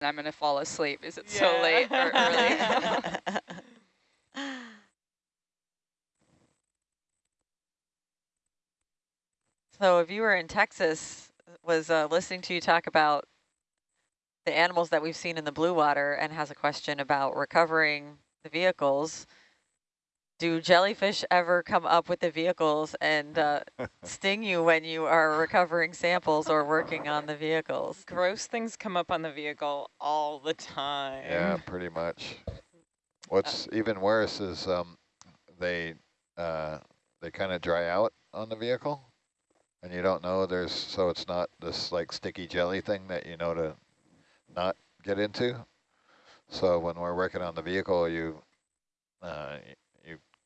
I'm going to fall asleep. Is it yeah. so late or early? so if you were in Texas, was uh, listening to you talk about the animals that we've seen in the blue water and has a question about recovering the vehicles. Do jellyfish ever come up with the vehicles and uh, sting you when you are recovering samples or working on the vehicles? Gross things come up on the vehicle all the time. Yeah, pretty much. What's uh, even worse is um, they uh, they kind of dry out on the vehicle, and you don't know there's so it's not this like sticky jelly thing that you know to not get into. So when we're working on the vehicle, you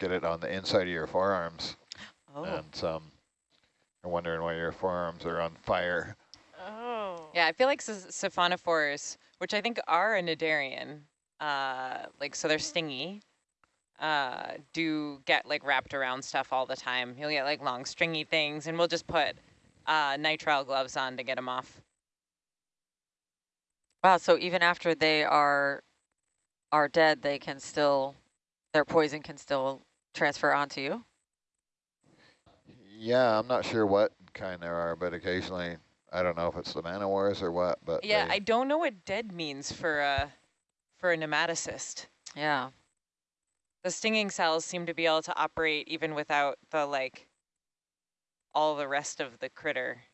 you get it on the inside of your forearms, oh. and um, you're wondering why your forearms are on fire. Oh. Yeah, I feel like siphonophores, which I think are a cnidarian, uh, like so they're stingy, uh, do get like wrapped around stuff all the time. You'll get like long stringy things, and we'll just put uh, nitrile gloves on to get them off. Wow, so even after they are are dead, they can still, their poison can still transfer onto you? Yeah, I'm not sure what kind there are, but occasionally, I don't know if it's the man wars or what, but Yeah, I don't know what dead means for a, for a nematocyst. Yeah. The stinging cells seem to be able to operate even without the, like, all the rest of the critter.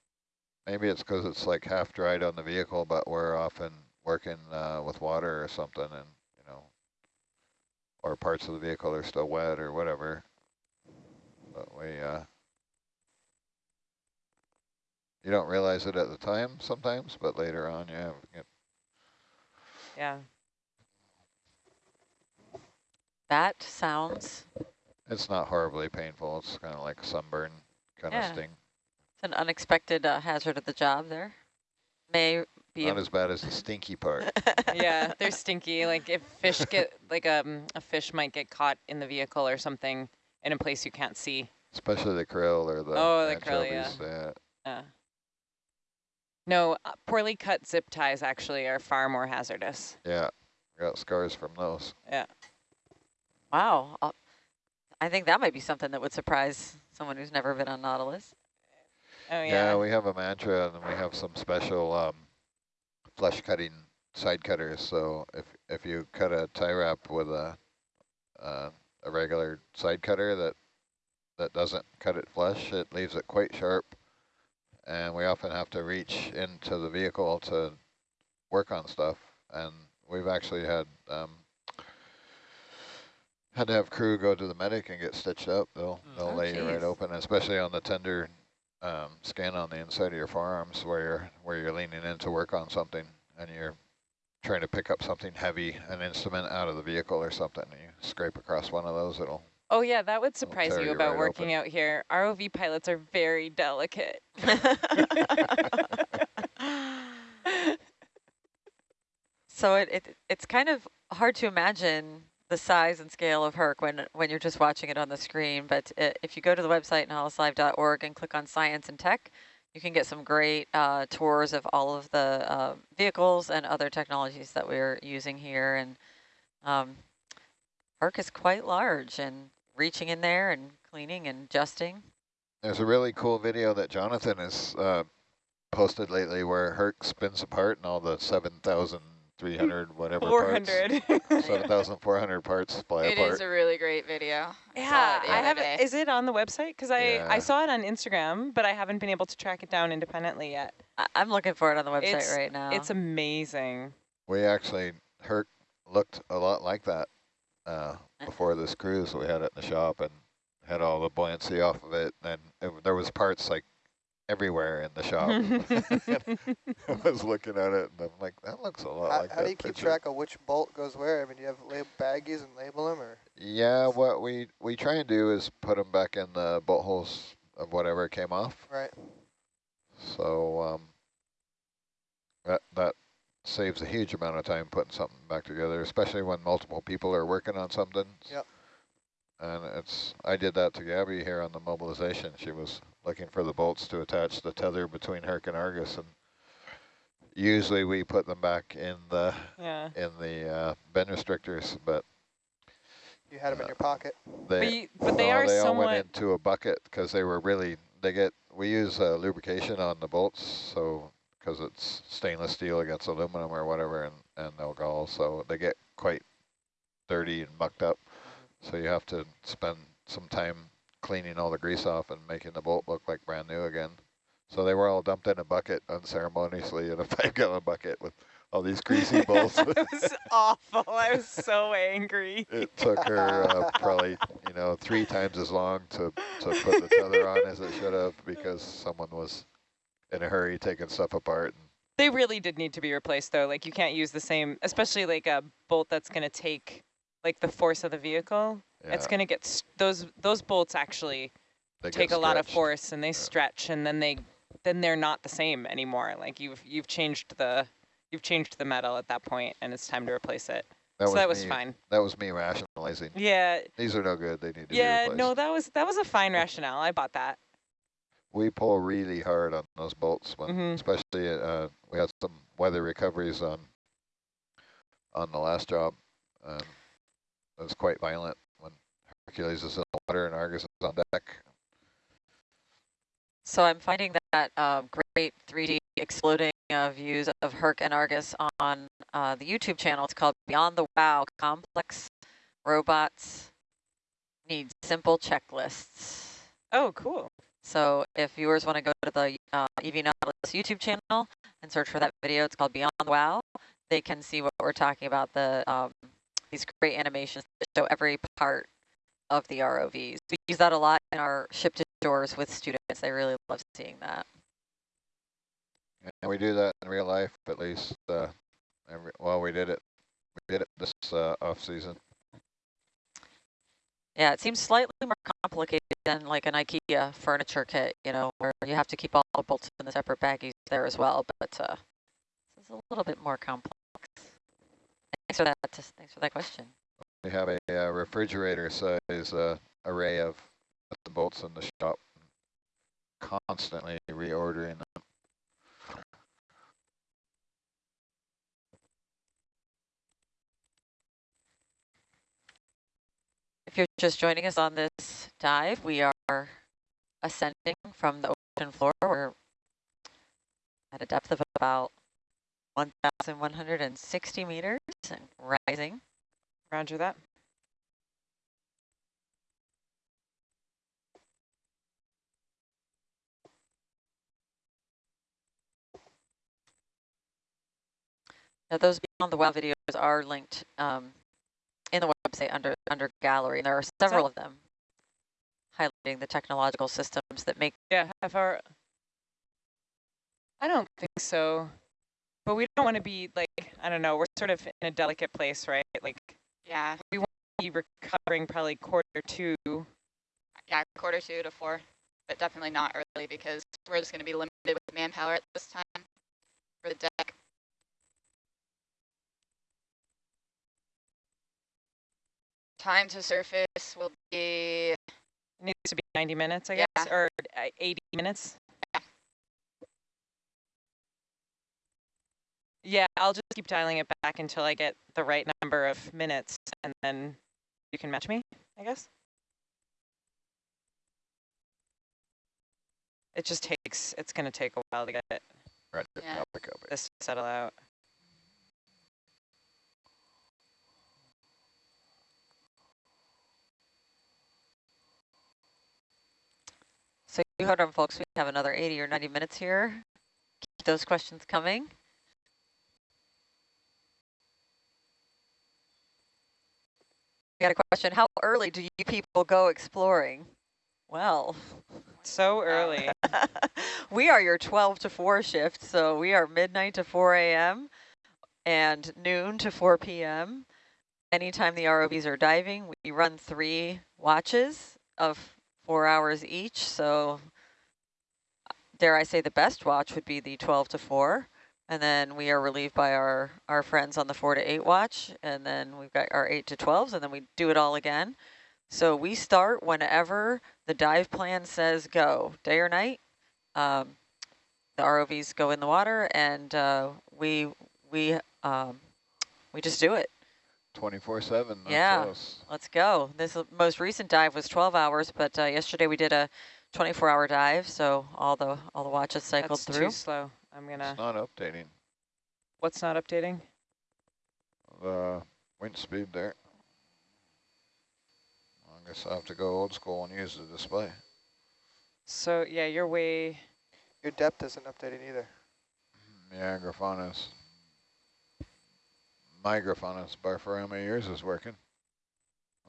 Maybe it's because it's like half dried on the vehicle, but we're often working uh, with water or something and, you know, or parts of the vehicle are still wet or whatever. But we, uh, you don't realize it at the time sometimes, but later on, yeah. Yeah. That sounds... It's not horribly painful. It's kind of like sunburn kind yeah. of sting. It's an unexpected uh, hazard of the job there. May be not as bad as the stinky part. yeah, they're stinky. Like if fish get like um a fish might get caught in the vehicle or something in a place you can't see. Especially the krill or the oh the krill yeah. yeah. yeah. No, uh, poorly cut zip ties actually are far more hazardous. Yeah, got scars from those. Yeah. Wow. I'll, I think that might be something that would surprise someone who's never been on Nautilus. Oh, yeah. Yeah, we have a mantra and we have some special um, flesh cutting side cutters. So if, if you cut a tie wrap with a, uh, a regular side cutter that, that doesn't cut it flush, it leaves it quite sharp. And we often have to reach into the vehicle to work on stuff. And we've actually had um, had to have crew go to the medic and get stitched up. They'll mm. they'll oh, lay geez. you right open, especially on the tender um, scan on the inside of your forearms where you're where you're leaning in to work on something and you're trying to pick up something heavy, an instrument out of the vehicle or something, and you scrape across one of those, it'll Oh yeah, that would surprise you about right working open. out here. ROV pilots are very delicate. so it, it it's kind of hard to imagine the size and scale of Herc when, when you're just watching it on the screen. But it, if you go to the website, nautiluslive.org, and click on Science and Tech, you can get some great uh, tours of all of the uh, vehicles and other technologies that we're using here. And um, Herc is quite large and reaching in there and cleaning and adjusting. There's a really cool video that Jonathan has uh, posted lately where Herc spins apart and all the 7,000 300 whatever 400 parts 7400 parts fly it apart. is a really great video. Yeah i have it. is it on the website? Because i yeah. i saw it on instagram but i haven't been able to track it down independently yet. I am looking for it on the website it's, right now. it's amazing. We actually Herc looked a lot like that uh, before this cruise. We had it in the shop and had all the buoyancy off of it. And it, there was parts like everywhere in the shop. I was looking at it and I'm like, that looks a lot how, like How do you keep track of which bolt goes where? I mean, do you have label baggies and label them or? Yeah, what we, we try and do is put them back in the bolt holes of whatever came off. Right. So um, that, that saves a huge amount of time putting something back together, especially when multiple people are working on something. Yep. And it's, I did that to Gabby here on the mobilization. She was looking for the bolts to attach the tether between Herc and Argus. And usually we put them back in the Yeah. in the uh, bend restrictors, but You had them in Uh, your pocket. they But, you, but they no, are they all went into a bucket because they were really they get we use uh, lubrication on the bolts so because it's stainless steel against aluminum or whatever and and they'll gall so they get quite dirty and mucked up so you have to spend some time cleaning all the grease off and making the bolt look like brand new again so they were all dumped in a bucket unceremoniously in a five gallon bucket with all these greasy bolts it was awful. I was so angry. it took her uh, probably you know three times as long to to put the tether on as it should have because someone was in a hurry taking stuff apart. They really did need to be replaced though. Like you can't use the same, especially like a bolt that's going to take like the force of the vehicle. Yeah, It's going to get those those bolts actually they take a lot of force and they stretch and then they then they're not the same anymore. Like you've you've changed the you've changed the metal at that point and it's time to replace it. so that was me, fine. That was me rationalizing. Yeah. These are no good. They need to be Yeah, no, that was that was a fine rationale. I bought that. we pull really hard on those bolts when, Mhm. especially uh, we had some weather recoveries on on the last job. Um, it was quite violent Hercules is in the water and Argus is on deck. So I'm finding that um, great 3D exploding uh, views of Herc and Argus on uh, the YouTube channel. It's called Beyond the Wow, Complex Robots Need Simple Checklists. Oh, cool. So if viewers want to go to the uh, EV Nautilus YouTube channel and search for that video, it's called Beyond the Wow, they can see what we're talking about, the um, these great animations that show every part of the ROVs. We use that a lot in our ship to shores with students. They really love seeing that. And we do that in real life, at least. Uh, every, well, we did it. We did it this uh, off season. Yeah, it seems slightly more complicated than like an IKEA furniture kit, you know, where you have to keep all the bolts in the separate baggies there as well, but uh, it's a little bit more complex. Thanks for that. Thanks for that question. We have a, uh refrigerator size uh, array of the bolts in the shop, constantly reordering them. If you're just joining us on this dive, we are ascending from the ocean floor. We're at a depth of about 1,160 meters and rising. Roger that. Now, those Beyond the Wow videos are linked um, in the website under under gallery. And there are several of them highlighting the technological systems that make Yeah, hour. I don't think so. But we don't want to be like, I don't know, we're sort of in a delicate place, right? Like Yeah, we won't be recovering probably quarter two. yeah, quarter two to four, but definitely not early because we're just going to be limited with manpower at this time for the deck. Time to surface will be, Needs to be 90 minutes, I Yeah. guess, or uh, 80 minutes. Yeah. Yeah, I'll just keep dialing it back until I get the right number of minutes, and then you can match me, I guess. It just takes, it's going to take a while to get it, Right, Yeah. I'll pick up it. this settle out. So you heard them, folks. We have another 80 or 90 minutes here. Keep those questions coming. Got a question. How early do you people go exploring? Well, So uh, early. we are your 12 to 4 shift, so we are midnight to 4 a.m. and noon to 4 p.m. Anytime the ROVs are diving, we run three watches of four hours each. So uh, dare I say the best watch would be the 12 to 4. And then we are relieved by our, our friends on the 4 to 8 watch. And then we've got our 8 to 12s, and then we do it all again. So we start whenever the dive plan says go, day or night. Um, the ROVs go in the water and uh, we we um, we just do it. 24/7. no Yeah. close. Let's go. This most recent dive was 12 hours, but uh, yesterday we did a 24-hour dive, so all the all the watches cycled That's through. too slow. I'm gonna. It's not updating What's not updating? the wind speed there. I guess I'll have to go old school and use the display. So yeah, you're way. Your depth isn't updating either. Mm-hmm. Yeah, Graphonis. My Graphonis bar for how many years is working.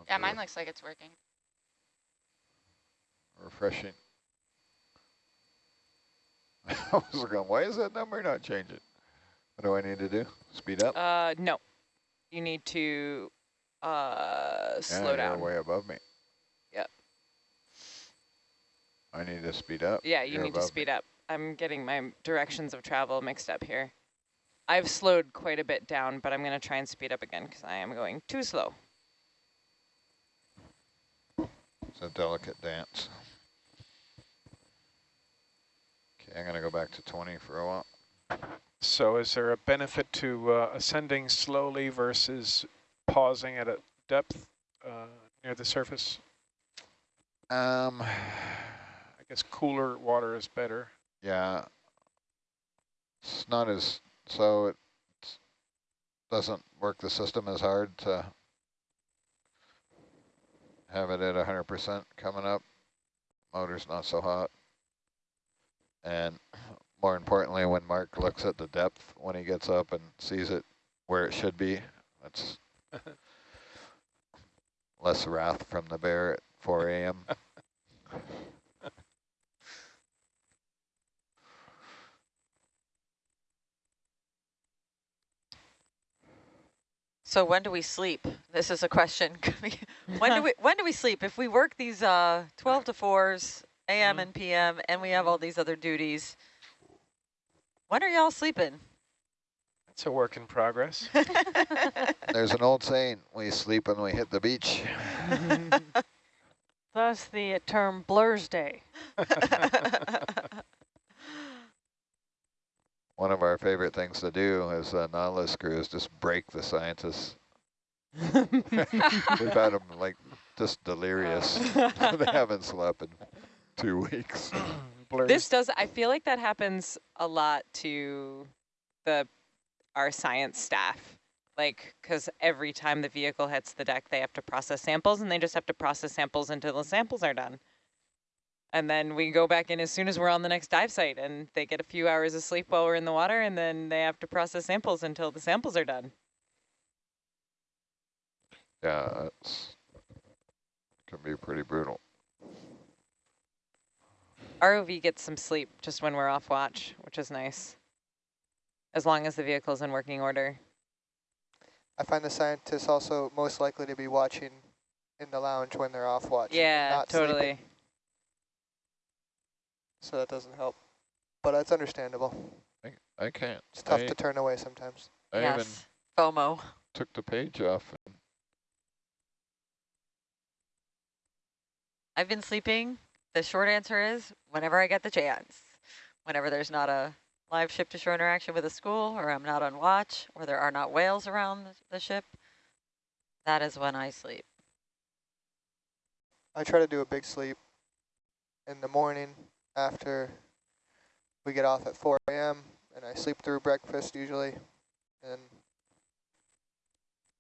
Yeah, Hopefully mine looks like it's working. refreshing. I was going, why is that number not changing? What do I need to do? Speed up? Uh, no. You need to uh yeah, slow down. way above me. Yep. I need to speed up. Yeah, you You're need to speed me. up. I'm getting my directions of travel mixed up here. I've slowed quite a bit down, but I'm going to try and speed up again because I am going too slow. It's a delicate dance. Okay, I'm going to go back to 20 for a while. So is there a benefit to uh, ascending slowly versus pausing at a depth uh, near the surface? Um, I guess cooler water is better. yeah, it's not as, so it doesn't work the system as hard to have it at 100% coming up. Motor's not so hot. And more importantly, when Mark looks at the depth, when he gets up and sees it where it should be, that's less wrath from the bear at 4 a.m. So when do we sleep? This is a question. when do we when do we sleep? If we work these uh, 12 to 4s, AM Mhm. and PM, and we have all these other duties, when are y'all sleeping? It's a work in progress. There's an old saying, we sleep when we hit the beach. Thus the term Blur's Day. One of our favorite things to do as a Nautilus crew is just break the scientists. We've had them like just delirious. they haven't slept in two weeks. This does, I feel like that happens a lot to the our science staff. Like, because every time the vehicle hits the deck, they have to process samples and they just have to process samples until the samples are done. And then we go back in as soon as we're on the next dive site and they get a few hours of sleep while we're in the water and then they have to process samples until the samples are done. Yeah, it's can be pretty brutal. ROV gets some sleep just when we're off watch, which is nice. As long as the vehicle's in working order. I find the scientists also most likely to be watching in the lounge when they're off watch. Yeah, not sleeping, totally. so that doesn't help. But that's understandable. I, I can't. It's tough I, to turn away sometimes. I even yes, FOMO. took the page off. And I've been sleeping. The short answer is whenever I get the chance. Whenever there's not a live ship-to-shore interaction with a school, or I'm not on watch, or there are not whales around the, ship, that is when I sleep. I try to do a big sleep in the morning after we get off at 4 a.m. and I sleep through breakfast usually. And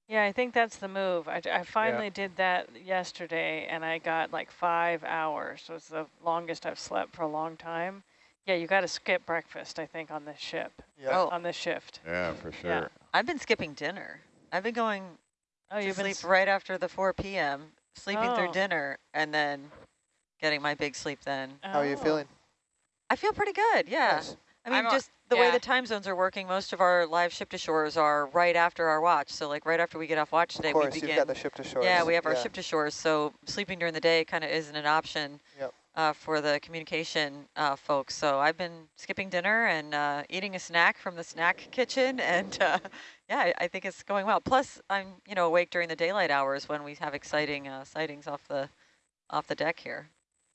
Yeah, I think that's the move. I, I finally did that yesterday and I got like five hours. So it's the longest I've slept for a long time. Yeah, you got to skip breakfast, I think, on this ship, yeah, Oh. on this shift. yeah, for sure. Yeah. I've been skipping dinner. I've been going Oh, to you've been sleep s- right after the 4 p.m., sleeping through Oh. dinner, and then getting my big sleep then. Oh. how are you Oh. feeling? I feel pretty good, yeah. Nice. I mean, I'm just the way the time zones are working, most of our live ship to shores are right after our watch. So like right after we get off watch today, Of course, we you've begin. got the ship to shore. yeah, we have our ship to shores. So sleeping during the day kind of isn't an option Yep. uh, for the communication uh, folks. So I've been skipping dinner and uh, eating a snack from the snack kitchen. And uh, yeah, I, I think it's going well. Plus I'm, you know, awake during the daylight hours when we have exciting uh, sightings off the, off the deck here.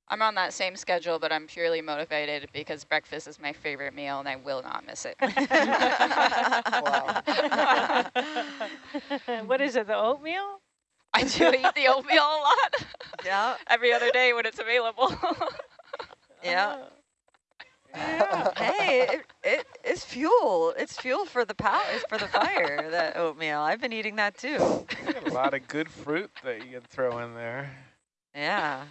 I'm on that same schedule, but I'm purely motivated because breakfast is my favorite meal and I will not miss it. what is it, the oatmeal? I do eat the oatmeal a lot. Yeah, Every other day when it's available. yeah. Oh. hey, it, it it's fuel. It's fuel for the power. It's for the fire. That oatmeal. I've been eating that too. A lot of good fruit that you can throw in there. Yeah.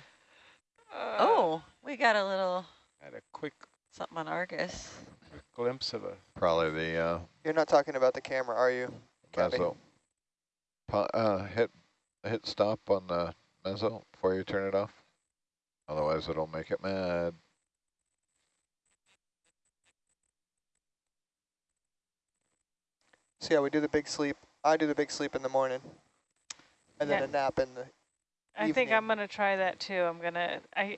Oh, we got a little Had a quick, something on Argus. quick glimpse of a Probably the uh, You're not talking about the camera, are you? Cabby? mezzo. Pa- uh, hit hit stop on the mezzo before you turn it off. Otherwise, it'll make it mad. So yeah, we do the big sleep. I do the big sleep in the morning, and then a nap in the. I think I'm gonna try that too. I'm gonna, I,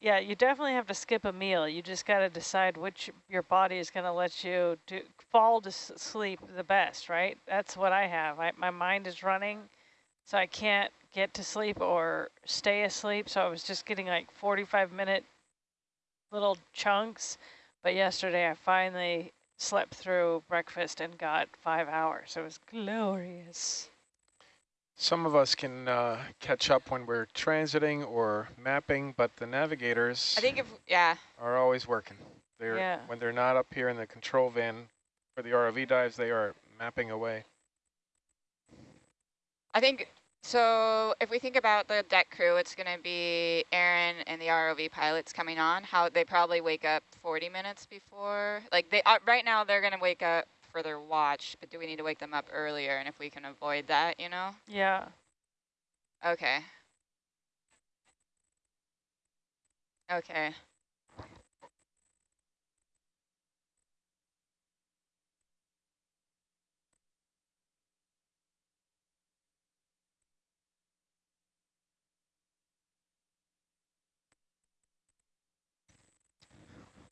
yeah, you definitely have to skip a meal. You just gotta decide which your body is gonna let you do, fall to sleep the best, right? That's what I have. I, my mind is running, so I can't get to sleep or stay asleep. So I was just getting like 45 minute little chunks. But yesterday I finally slept through breakfast and got five hours. It was glorious. Some of us can uh, catch up when we're transiting or mapping, but the navigators I think if, yeah, are always working. They're Yeah. when they're not up here in the control van for the ROV dives, they are mapping away. I think, so if we think about the deck crew, it's going to be Aaron and the ROV pilots coming on. How they probably wake up 40 minutes before. Like they uh, right now, they're going to wake up for their watch, but do we need to wake them up earlier? And if we can avoid that, you know? Yeah. Okay. Okay.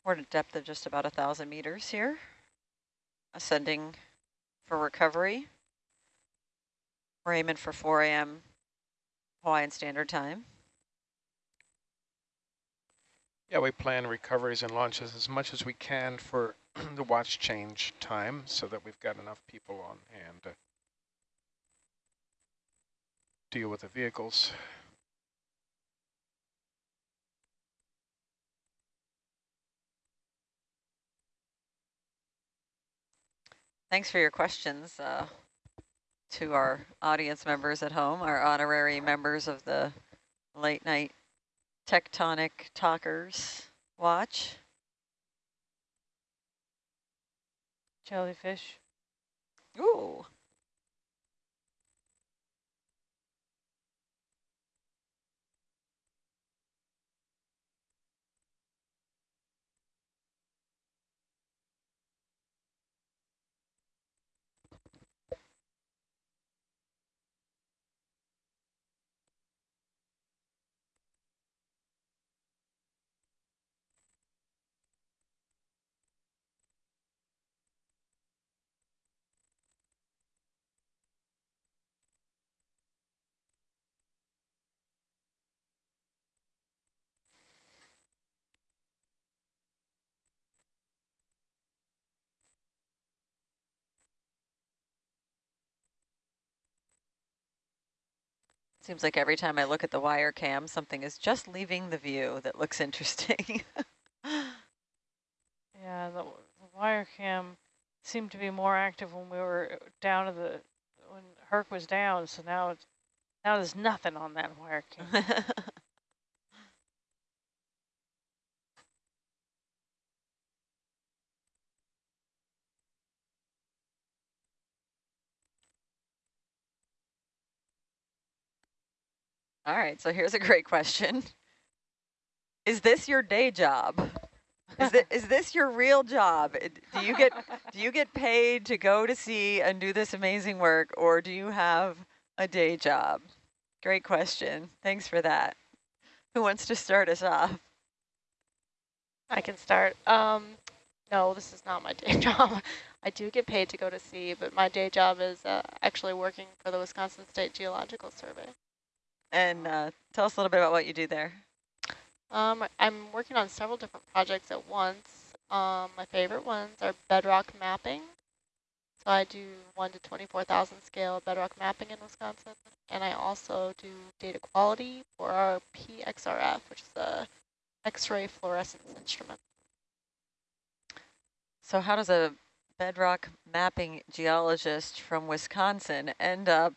We're at a depth of just about a thousand meters here. Ascending for recovery. We're aiming for 4 a.m. Hawaiian Standard Time. Yeah, we plan recoveries and launches as much as we can for the watch change time so that we've got enough people on hand to deal with the vehicles. Thanks for your questions uh, to our audience members at home, our honorary members of the late night tectonic talkers watch. Jellyfish. Ooh. Seems like every time I look at the wire cam, something is just leaving the view that looks interesting. Yeah, the, the wire cam seemed to be more active when we were uh, down to the when Herc was down. So now it's now there's nothing on that wire cam. All right, so here's a great question. Is this your day job? Is, thi- is this your real job? Uh, Do you get do you get paid to go to sea and do this amazing work, or do you have a day job? Great question. Thanks for that. Who wants to start us off? I can start. Um, no, this is not my day job. I do get paid to go to sea, but my day job is uh, actually working for the Wisconsin State Geological Survey. And uh, tell us a little bit about what you do there. Um, I'm working on several different projects at once. Um, my favorite ones are bedrock mapping. So I do 1 to 24,000 scale bedrock mapping in Wisconsin. And I also do data quality for our PXRF, which is a X-ray fluorescence instrument. So how does a bedrock mapping geologist from Wisconsin end up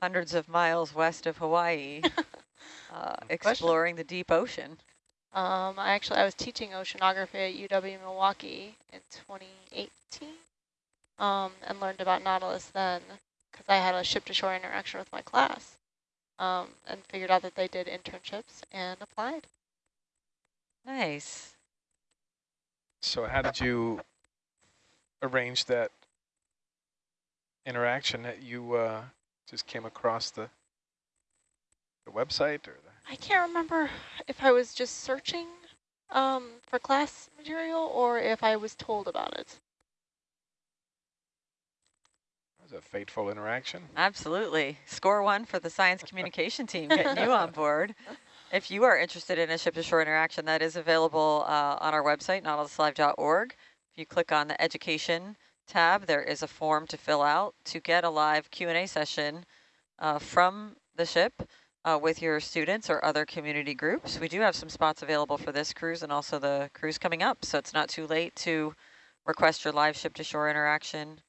hundreds of miles west of Hawaii uh, exploring the deep ocean? Um, I actually, I was teaching oceanography at UW Milwaukee in 2018 um, and learned about Nautilus then because I had a ship-to-shore interaction with my class um, and figured out that they did internships and applied. Nice. So how did you arrange that interaction that you uh, just came across the the website or the I can't remember if I was just searching um, for class material or if I was told about it. That was a fateful interaction? Absolutely. Score one for the science communication team, getting you on board. If you are interested in a ship-to-shore interaction, that is available uh, on our website, nautiluslive.org. If you click on the education tab, there is a form to fill out to get a live Q&A session uh, from the ship uh, with your students or other community groups. We do have some spots available for this cruise and also the cruise coming up, so it's not too late to request your live ship-to-shore interaction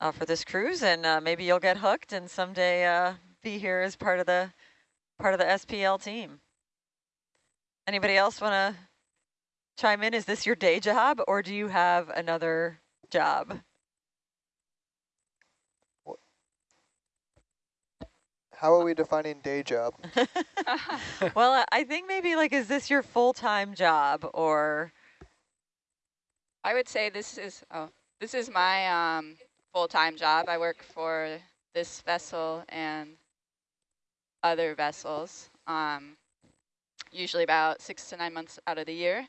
uh, for this cruise, and uh, maybe you'll get hooked and someday uh, be here as part of the part of the SPL team. Anybody else want to chime in? Is this your day job, or do you have another job? How are we defining day job? well, I think maybe like, is this your full-time job, or? I would say this is oh, this is my um, full-time job. I work for this vessel and other vessels. Um, usually about six to nine months out of the year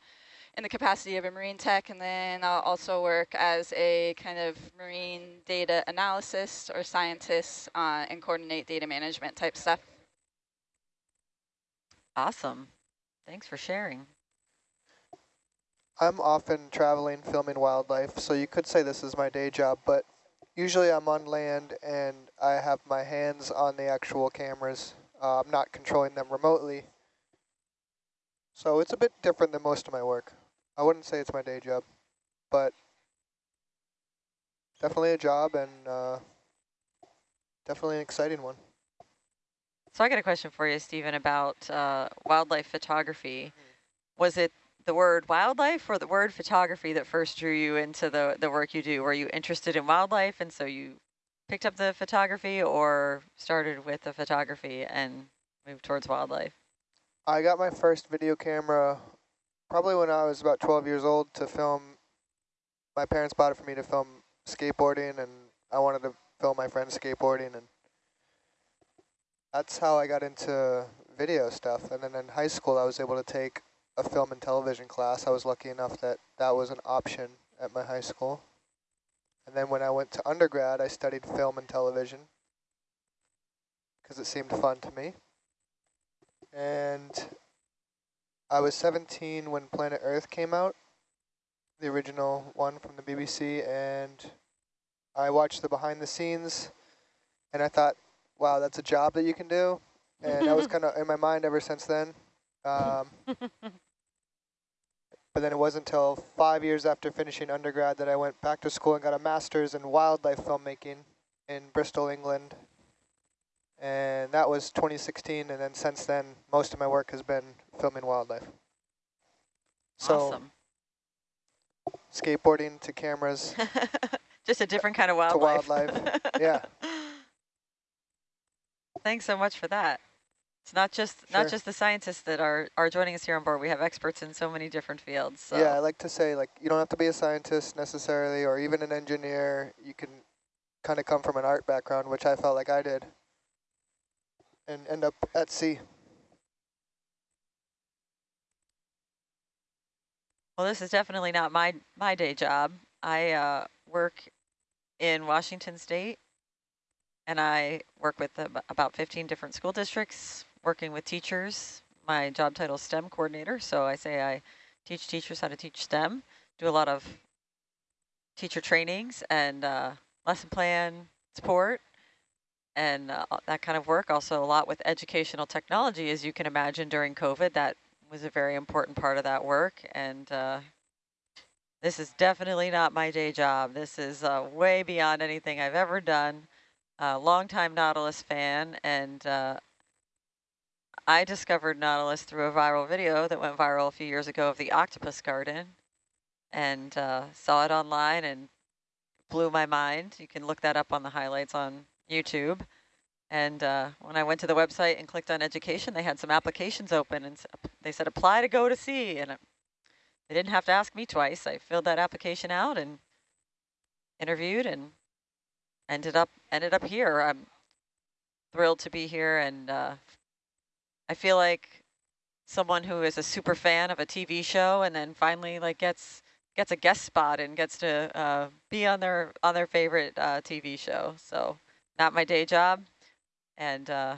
in the capacity of a marine tech. And then I'll also work as a kind of marine data analysis or scientist uh, and coordinate data management type stuff. Awesome. Thanks for sharing. I'm often traveling, filming wildlife, so you could say this is my day job, but usually I'm on land and I have my hands on the actual cameras. Uh, I'm not controlling them remotely. So it's a bit different than most of my work. I wouldn't say it's my day job, but definitely a job and uh, definitely an exciting one. So I got a question for you, Stephen, about uh, wildlife photography. Was it the word wildlife or the word photography that first drew you into the, the work you do? Were you interested in wildlife and so you picked up the photography or started with the photography and moved towards wildlife? I got my first video camera probably when I was about 12 years old to film. My parents bought it for me to film skateboarding, and I wanted to film my friends skateboarding, and that's how I got into video stuff. And then in high school, I was able to take a film and television class. I was lucky enough that that was an option at my high school. And then when I went to undergrad, I studied film and television because it seemed fun to me. And I was 17 when Planet Earth came out, the original one from the BBC, and I watched the behind the scenes, and I thought, wow, that's a job that you can do. And that was kind of in my mind ever since then. Um, but then it wasn't until five years after finishing undergrad that I went back to school and got a master's in wildlife filmmaking in Bristol, England and that was 2016. And then since then, most of my work has been filming wildlife. So awesome. skateboarding to cameras. Just a different kind of wildlife. To wildlife, yeah. Thanks so much for that. It's not just sure. not just the scientists that are are joining us here on board. We have experts in so many different fields. So. Yeah, I like to say like you don't have to be a scientist necessarily, or even an engineer. You can kind of come from an art background, which I felt like I did and end up at sea. Well, this is definitely not my, my day job. I uh, work in Washington State, and I work with about 15 different school districts, working with teachers, my job title is STEM coordinator. So I say I teach teachers how to teach STEM, do a lot of teacher trainings and uh, lesson plan support and uh, that kind of work. Also a lot with educational technology, as you can imagine during COVID, that was a very important part of that work. And uh, this is definitely not my day job. This is uh, way beyond anything I've ever done. A longtime Nautilus fan, and uh, I discovered Nautilus through a viral video that went viral a few years ago of the octopus garden, and uh, saw it online and blew my mind. You can look that up on the highlights on YouTube. And uh, when I went to the website and clicked on education, they had some applications open and they said apply to go to sea. And they didn't have to ask me twice. I filled that application out and interviewed and ended up ended up here. I'm thrilled to be here and uh, I feel like someone who is a super fan of a TV show and then finally like gets gets a guest spot and gets to uh, be on their on their favorite uh, TV show. So not my day job, and uh,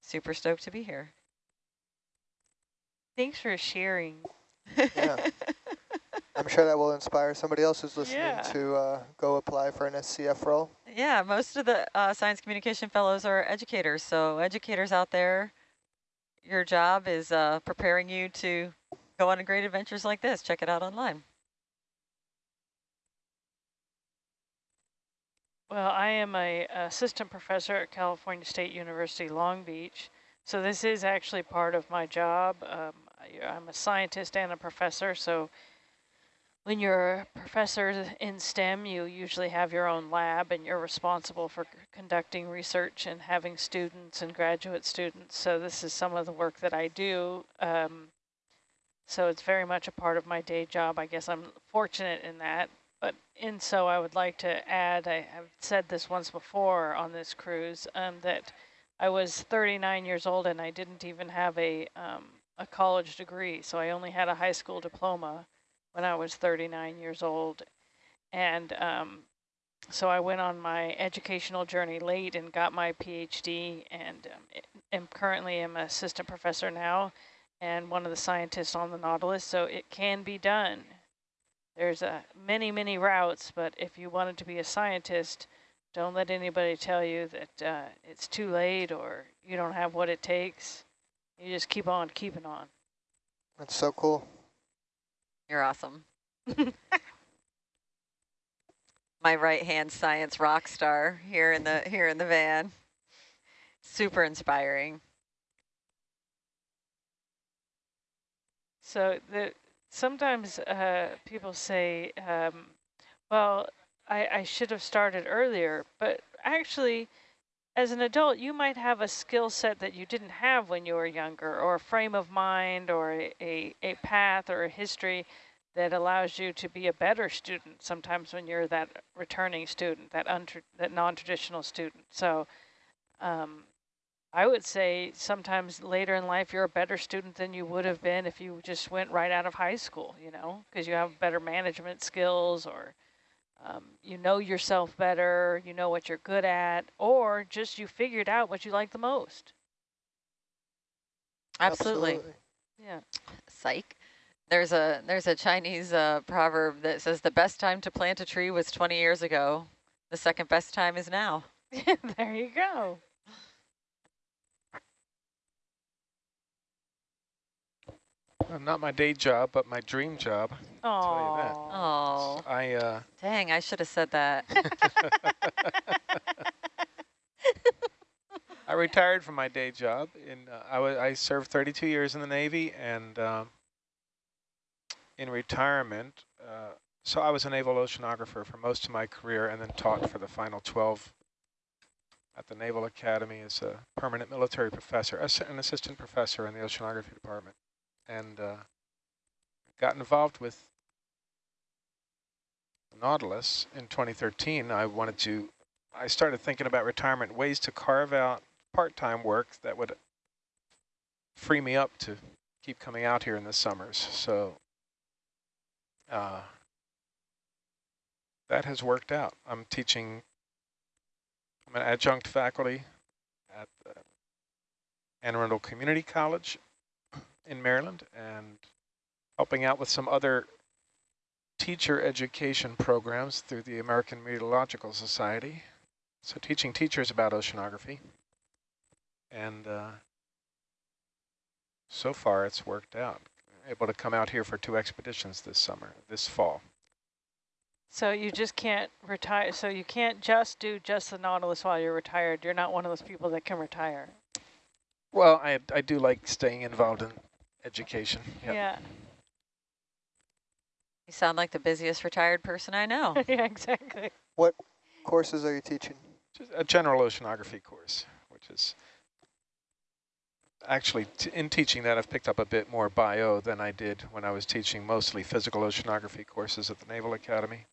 super stoked to be here. Thanks for sharing. Yeah. I'm sure that will inspire somebody else who's listening Yeah. to uh, go apply for an SCF role. Yeah, most of the uh, science communication fellows are educators. So educators out there, your job is uh, preparing you to go on great adventures like this. Check it out online. Well, I am a assistant professor at California State University, Long Beach. So this is actually part of my job. Um, I'm a scientist and a professor. So when you're a professor in STEM, you usually have your own lab and you're responsible for conducting research and having students and graduate students. So this is some of the work that I do. Um, so it's very much a part of my day job. I guess I'm fortunate in that. In so I would like to add, I have said this once before on this cruise, um, that I was 39 years old and I didn't even have a, um, a college degree. So I only had a high school diploma when I was 39 years old. And um, so I went on my educational journey late and got my PhD and um, am currently am an assistant professor now and one of the scientists on the Nautilus. So it can be done. There's uh, many, many routes, but if you wanted to be a scientist, don't let anybody tell you that uh, it's too late or you don't have what it takes. You just keep on keeping on. That's so cool. You're awesome. My right hand science rock star here in the here in the van. Super inspiring. So the sometimes uh, people say, um, well, I, I should have started earlier, but actually, as an adult, you might have a skill set that you didn't have when you were younger, or a frame of mind, or a, a, a path, or a history that allows you to be a better student sometimes when you're that returning student, that, that non-traditional student. So um, I would say sometimes later in life, you're a better student than you would have been if you just went right out of high school, you know, because you have better management skills or um, you know yourself better, you know what you're good at, or just you figured out what you like the most. Absolutely. Yeah. Psych. There's a there's a Chinese uh, proverb that says the best time to plant a tree was 20 years ago. The second best time is now. there you go. Not my day job, but my dream job. I'll tell you that. Oh, I uh, dang, I should have said that. I retired from my day job. In uh, I was I served 32 years in the Navy, and um, in retirement, uh, so I was a naval oceanographer for most of my career, and then taught for the final 12 at the Naval Academy as a permanent military professor, an assistant professor in the oceanography department, and uh, got involved with Nautilus in 2013. I wanted to. I started thinking about retirement, ways to carve out part-time work that would free me up to keep coming out here in the summers. So uh, that has worked out. I'm teaching, I'm an adjunct faculty at the Anne Arundel Community College in Maryland and helping out with some other teacher education programs through the American Meteorological Society. So teaching teachers about oceanography. And uh, so far it's worked out. Able to come out here for two expeditions this summer, this fall. So you just can't retire. So you can't just do just the Nautilus while you're retired. You're not one of those people that can retire. Well, I, I do like staying involved in education. Yep. Yeah. You sound like the busiest retired person I know. yeah, exactly. What courses are you teaching? Just a general oceanography course, which is actually in teaching that I've picked up a bit more bio than I did when I was teaching mostly physical oceanography courses at the Naval Academy.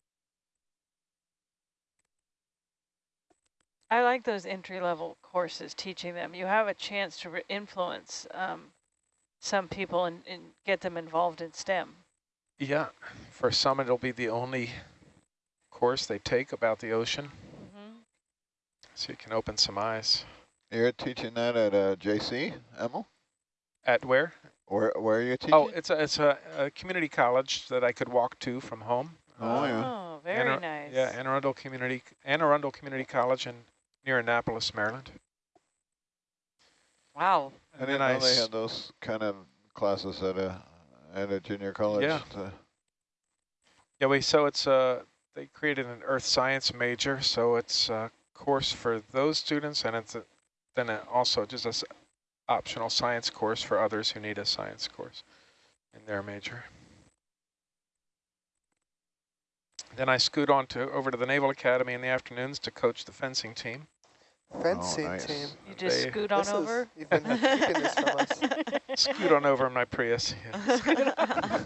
I like those entry-level courses, teaching them. You have a chance to influence um, some people and, and get them involved in STEM. Yeah, for some it'll be the only course they take about the ocean. Mm -hmm. So you can open some eyes. You're teaching that at uh, JC, Emil? At where? Where, where are you teaching? Oh, it's a, it's a, a community college that I could walk to from home. Oh, uh, yeah. Oh, very Anne nice. Yeah, Anne Arundel Community, Anne Arundel Community College in near Annapolis, Maryland. Wow. And then nice. they had those kind of classes at a at a junior college. Yeah. To Yeah, we so it's uh they created an earth science major, so it's a course for those students, and it's a, then it also just a s optional science course for others who need a science course in their major. Then I scoot on to over to the Naval Academy in the afternoons to coach the fencing team. Fencing nice. team. You just They- scoot on This is- over? you've been keeping this from us. Scoot on over in my Prius. yeah. Scoot on over.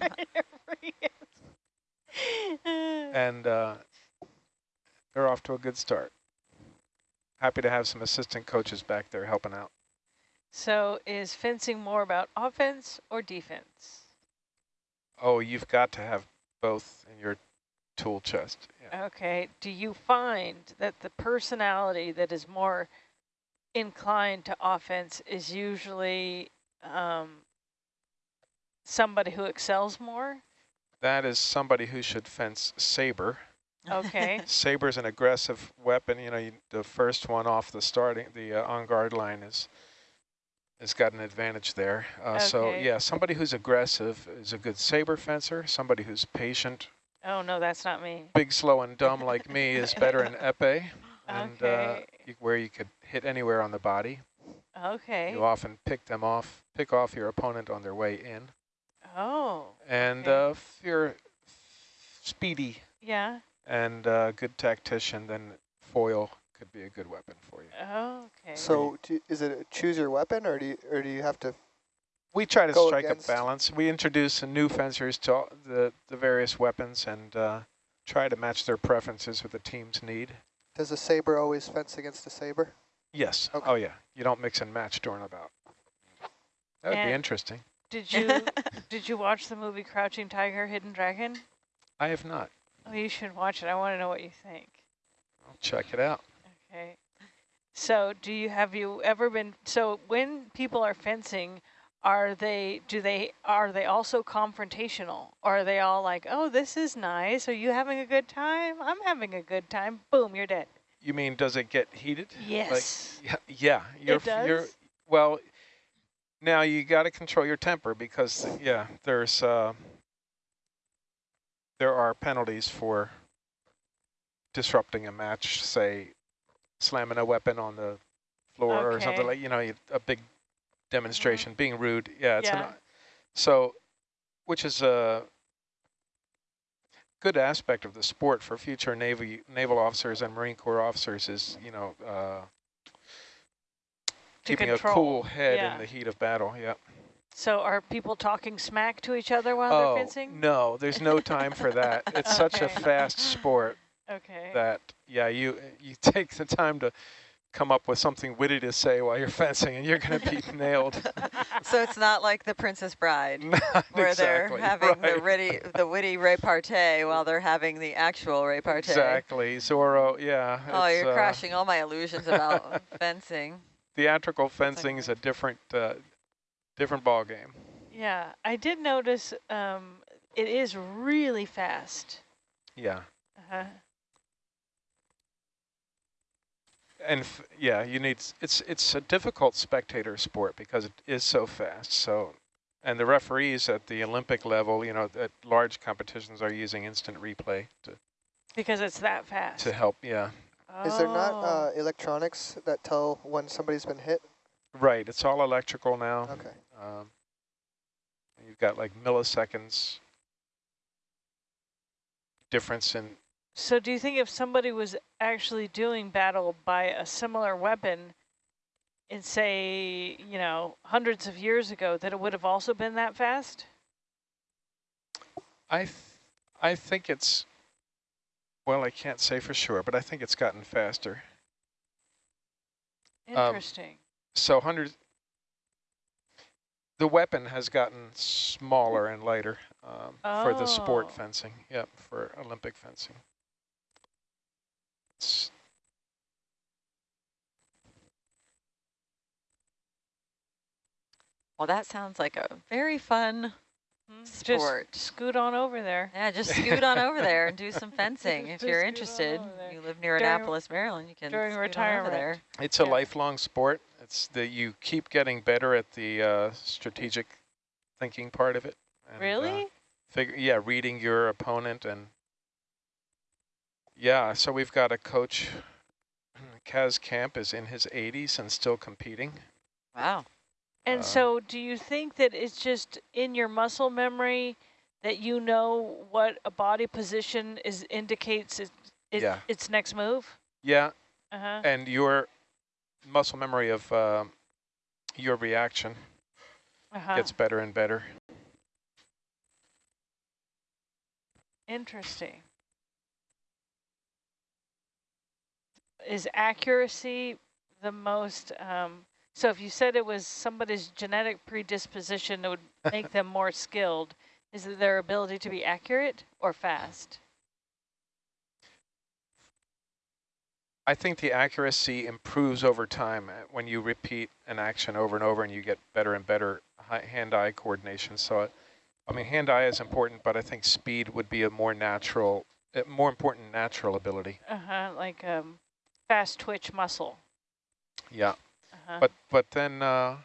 and uh, they're off to a good start. Happy to have some assistant coaches back there helping out. so is fencing more about offense or defense? Oh, you've got to have both in your tool chest. Yeah. Okay. Do you find that the personality that is more inclined to offense is usually um, somebody who excels more? That is somebody who should fence saber. Okay. Saber's an aggressive weapon. You know, you, the first one off the starting, the uh, on guard line is has got an advantage there. Uh, So yeah, somebody who's aggressive is a good saber fencer. Somebody who's patient, oh, no, that's not me. big, slow, and dumb like me is better in epee, and uh, Okay. you, where you could hit anywhere on the body. Okay. You often pick them off, pick off your opponent on their way in. Oh, And Okay. uh, if you're speedy yeah. and a good tactician, then foil could be a good weapon for you. Okay. So do, is it a choose your weapon, or do you, or do you have to? We try to strike against- a balance. We introduce new fencers to the, the various weapons and uh, try to match their preferences with the team's need. Does a saber always fence against a saber? Yes. Okay. Oh, yeah. You don't mix and match during a bout. That would be interesting. Did you did you watch the movie Crouching Tiger, Hidden Dragon? I have not. Oh, you should watch it. I want to know what you think. I'll check it out. Okay. So, do you have you ever been so when people are fencing, are they do they are they also confrontational? Or are they all like, "Oh, this is nice. Are you having a good time? I'm having a good time." Boom, you're dead. You mean, does it get heated? Yes. Like, yeah, yeah. You're, it does. You're, well, now you got to control your temper because, yeah, there's uh, there are penalties for disrupting a match, say slamming a weapon on the floor or something like, you know, a big demonstration, being rude. Yeah, it's Yeah. an, so, which is a good aspect of the sport for future Navy naval officers and Marine Corps officers is, you know, uh, keeping control. a cool head yeah. in the heat of battle. Yeah. So, are people talking smack to each other while Oh they're fencing? no, there's no time for that. It's such a fast sport Okay. that yeah, you you take the time to come up with something witty to say while you're fencing, and you're going to be nailed. so it's not like the Princess Bride, Not where exactly, they're having the right. witty, the witty repartee while they're having the actual repartee. Exactly, Zorro. Yeah. Oh, it's, you're uh, crashing all my illusions about fencing. Theatrical fencing is a different uh, different ball game. Yeah, I did notice um, it is really fast. Yeah. Uh-huh. And f- yeah, you need, it's, it's a difficult spectator sport because it is so fast. So, and the referees at the Olympic level, you know, at large competitions are using instant replay to, Because it's that fast. to help. Yeah. Is there not Oh. uh, electronics that tell when somebody's been hit? Right. It's all electrical now. Okay. Um, you've got like milliseconds difference in, So do you think if somebody was actually doing battle by a similar weapon in, say, you know, hundreds of years ago, that it would have also been that fast? I, th I think it's, well, I can't say for sure, but I think it's gotten faster. Um, Interesting. So hundreds, the weapon has gotten smaller and lighter um, for the sport Oh. fencing. Yep, for Olympic fencing. It's, Well, that sounds like a very fun Hmm, sport. Just scoot on over there. Yeah, just scoot on over there and do some fencing if you're interested. You live near During- Annapolis, Maryland. You can during scoot on over retirement. there. it's a Yeah. lifelong sport. It's that you keep getting better at the uh, strategic thinking part of it. and, uh, Really? figure, yeah, reading your opponent and yeah. So we've got a coach. Kaz Camp is in his 80s and still competing. Wow. And Uh, so do you think that it's just in your muscle memory that you know what a body position is indicates it, it, Yeah. its next move? Yeah, Uh-huh. and your muscle memory of um, your reaction Uh-huh. gets better and better. Interesting. Is accuracy the most, um, so if you said it was somebody's genetic predisposition that would make them more skilled, is it their ability to be accurate or fast? I think the accuracy improves over time uh, when you repeat an action over and over and you get better and better hand-eye coordination. So, uh, I mean, hand-eye is important, but I think speed would be a more natural, uh, more important natural ability. Uh-huh, like um, fast twitch muscle. Yeah, Uh-huh. but but then uh,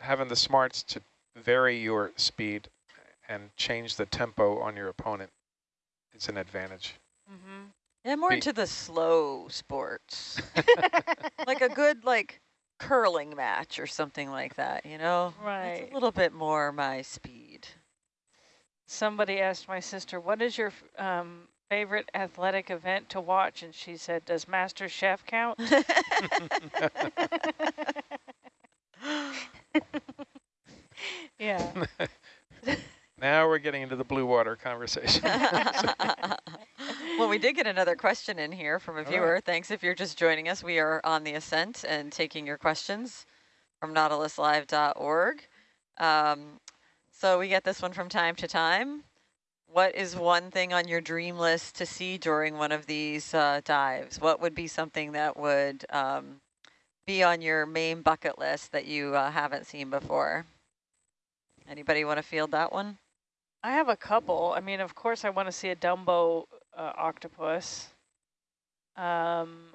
having the smarts to vary your speed and change the tempo on your opponent is an advantage. mm-hmm. Yeah, more Be- into the slow sports. like a good like curling match or something like that, you know? It's Right. a little bit more my speed. Somebody asked my sister, what is your um, favorite athletic event to watch? And she said, does Master Chef count? yeah. now we're getting into the blue water conversation. well, we did get another question in here from a All right. viewer. Thanks if you're just joining us. We are on the ascent and taking your questions from nautiluslive.org. Um, so we get this one from time to time. What is one thing on your dream list to see during one of these uh, dives? What would be something that would um, be on your main bucket list that you uh, haven't seen before? Anybody want to field that one? I have a couple. I mean, of course, I want to see a Dumbo uh, octopus. Um,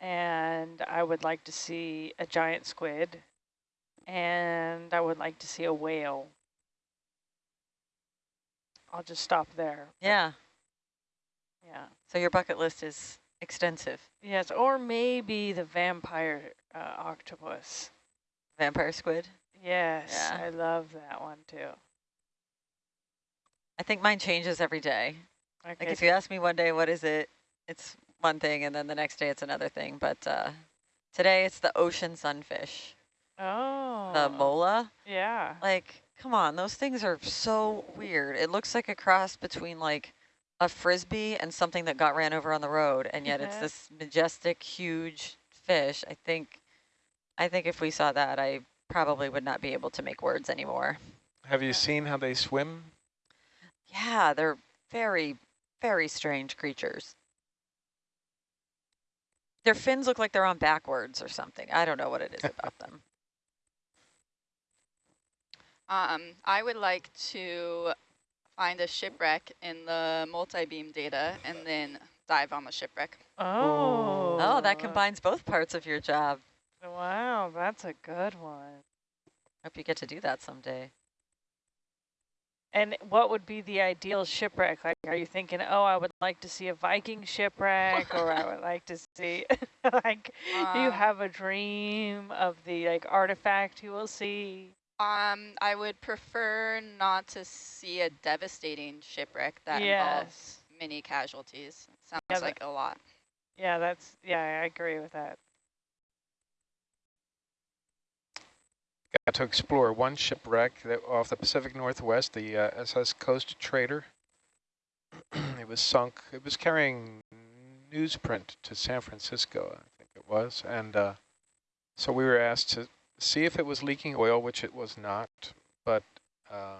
and I would like to see a giant squid. And I would like to see a whale. I'll just stop there. Yeah. Yeah. So your bucket list is extensive. Yes, or maybe the vampire uh, octopus. Vampire squid. Yes, Yeah. I love that one too. I think mine changes every day. Okay. Like if you ask me one day, what is it? It's one thing, and then the next day it's another thing. But uh, today it's the ocean sunfish, oh. the mola. Yeah. Like, come on, those things are so weird. It looks like a cross between like a frisbee and something that got ran over on the road, and yet it's Mhm. this majestic, huge fish. I think, I think if we saw that, I probably would not be able to make words anymore. Have you seen how they swim? Yeah, they're very, very strange creatures. Their fins look like they're on backwards or something. I don't know what it is about them. Um, I would like to find a shipwreck in the multi-beam data and then dive on the shipwreck. Oh. Oh, that combines both parts of your job. Wow, that's a good one. Hope you get to do that someday. And what would be the ideal shipwreck? Like, are you thinking, oh, I would like to see a Viking shipwreck, or I would like to see, like, do you Um, have a dream of the like artifact you will see? Um, I would prefer not to see a devastating shipwreck that involves many casualties. Sounds Yeah, that- like a lot. Yeah, that's yeah, I agree with that. Got to explore one shipwreck that off the Pacific Northwest, the uh, SS Coast Trader. it was sunk. It was carrying newsprint to San Francisco, I think it was. And uh, so we were asked to see if it was leaking oil, which it was not. But uh,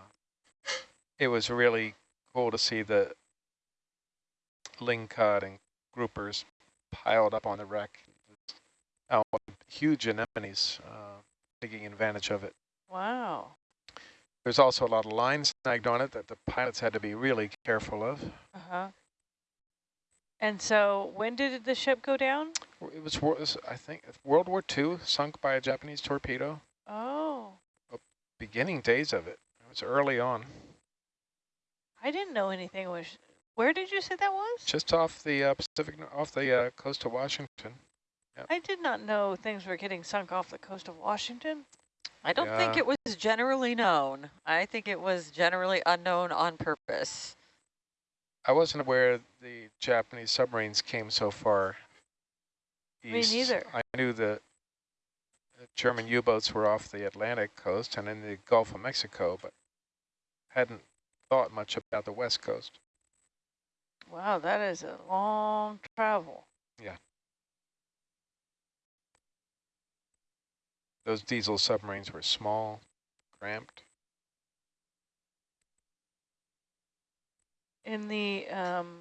it was really cool to see the lingcod and groupers piled up on the wreck. Oh, huge anemones. Uh, taking advantage of it. Wow. There's also a lot of lines snagged on it that the pilots had to be really careful of. Uh huh. And so, when did the ship go down? It was, wor- was, I think, World War II, sunk by a Japanese torpedo. Oh, Beginning days of it. It was early on, I didn't know anything was. Where did you say that was? just off the uh, Pacific, off the uh, coast of Washington. I did not know things were getting sunk off the coast of Washington. I don't think it was generally known. I think it was generally unknown on purpose. I wasn't aware the Japanese submarines came so far east. Me neither. I knew the the German U-boats were off the Atlantic coast and in the Gulf of Mexico, but hadn't thought much about the west coast. Wow, that is a long travel. Yeah. Those diesel submarines were small, cramped. In the um,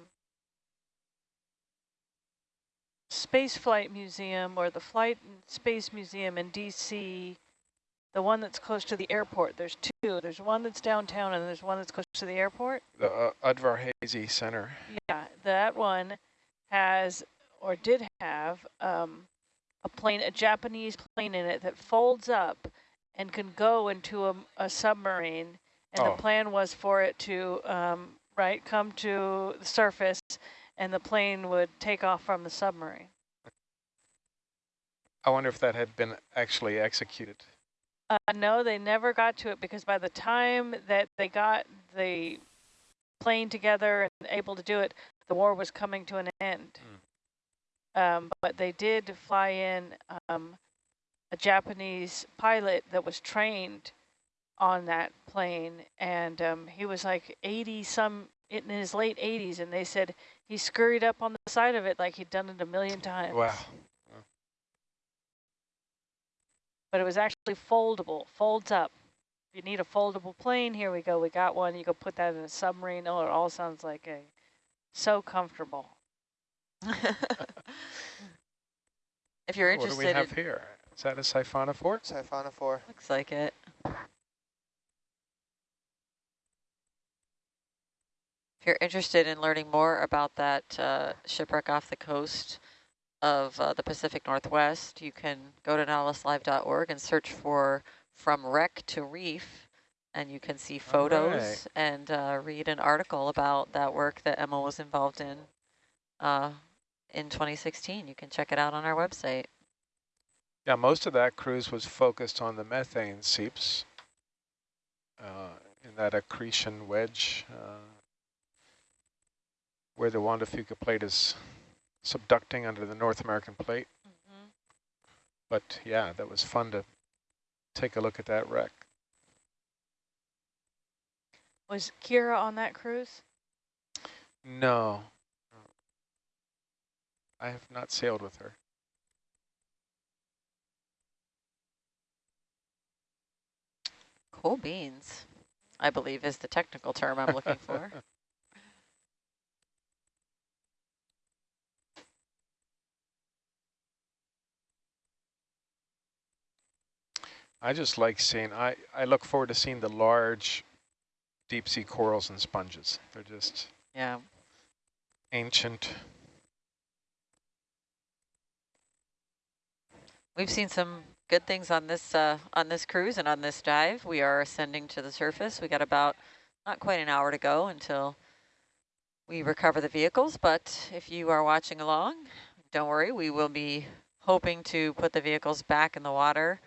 Space Flight Museum or the Flight and Space Museum in DC, the one that's close to the airport, there's two. There's one that's downtown and there's one that's close to the airport. The uh, Udvar Hazy Center. Yeah, that one has or did have um, a plane, a Japanese plane in it that folds up and can go into a, a submarine. And Oh. the plan was for it to, um, right, come to the surface and the plane would take off from the submarine. I wonder if that had been actually executed. Uh, no, they never got to it because by the time that they got the plane together and able to do it, the war was coming to an end. Um, but they did fly in um, a Japanese pilot that was trained on that plane, and um, he was like 80 some in his late 80s, and they said he scurried up on the side of it like he'd done it a million times. Wow. but it was actually foldable, folds up. If you need a foldable plane, here we go. We got one. You go put that in a submarine. Oh, it all sounds like a so comfortable. if you're interested. what do we have in, here? Is that a siphonophore? Siphonophore. looks like it. If you're interested in learning more about that uh, shipwreck off the coast of uh, the Pacific Northwest, you can go to nautiluslive.org and search for From Wreck to Reef, and you can see photos right. and uh, read an article about that work that Emma was involved in uh, in 2016. You can check it out on our website. Yeah, most of that cruise was focused on the methane seeps uh, in that accretion wedge uh, where the Juan de Fuca plate is subducting under the North American plate. Mm-hmm. But yeah, that was fun to take a look at that wreck. Was Kira on that cruise? No. I have not sailed with her. Cool beans, I believe is the technical term I'm looking for. I just like seeing, I, I look forward to seeing the large deep sea corals and sponges. They're just Yeah. ancient. We've seen some good things on this uh, on this cruise and on this dive. We are ascending to the surface. We got about not quite an hour to go until we recover the vehicles. But if you are watching along, don't worry. We will be hoping to put the vehicles back in the water